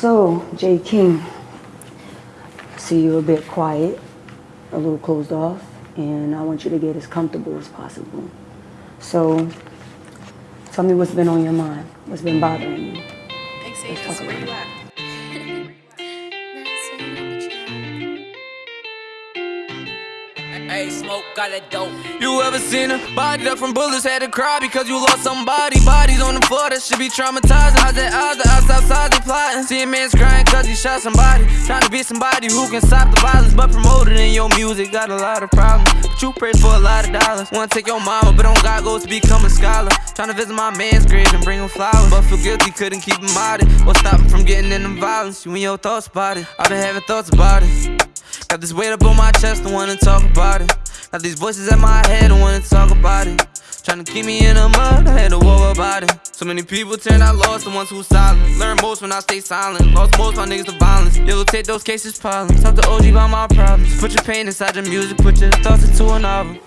So, Jay King, see you a bit quiet, a little closed off, and I want you to get as comfortable as possible. So, tell me what's been on your mind, what's been bothering you. Xavius, where you at? Hey, smoke, got that dope. You ever seen a body up from bullets? Had to cry because you lost somebody. Bodies on the floor that should be traumatizing. How's that odds? See a man's crying cause he shot somebody. Trying to be somebody who can stop the violence, but promoted in your music got a lot of problems. But you pray for a lot of dollars. Wanna take your mama, but on God goes to become a scholar. Trying to visit my man's grave and bring him flowers. But feel guilty, couldn't keep him out it. What stop him from getting into violence? You and your thoughts about it. I've been having thoughts about it. Got this weight up on my chest, don't wanna talk about it. Got these voices in my head, don't wanna talk about it. Trying to keep me in the mud, I had to worry about it. So many people turn out lost, the ones who silent. Learn most when I stay silent. Lost most my niggas to violence. You'll take those cases piling. Talk to OG about my problems. Put your pain inside your music, put your thoughts into a novel.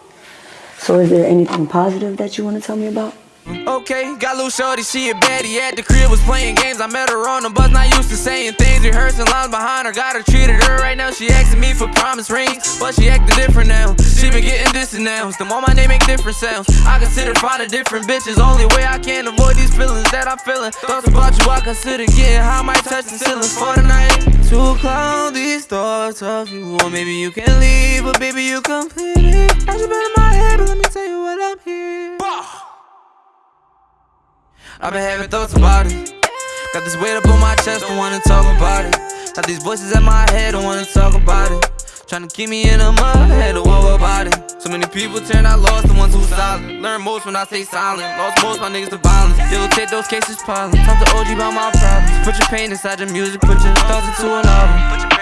So, is there anything positive that you want to tell me about? Okay, got little shorty, she a baddie at the crib, was playing games. I met her on the bus, not used to saying things. Rehearsing lines behind her, got her treated her right now. She asking me for promise rings, but she acting different now. She been getting disannounced. The more my name make different sounds. I consider finding different bitches. Only way I can avoid these feelings that I'm feeling. Thoughts about you, I consider getting high, might touch the ceilings for the night. To clown these thoughts of you, or maybe you can leave, but baby you complete it. I just been in my head, but let me I've been having thoughts about it. Got this weight up on my chest, don't wanna talk about it. Got these voices in my head, don't wanna talk about it. Tryna keep me in the mud, had to worry about it. So many people turn out lost, the ones who silent. Learn most when I stay silent. Lost most my niggas to violence. You'll take those cases piling. Talk to OG about my problems. Put your pain inside your music, put your thoughts into an album.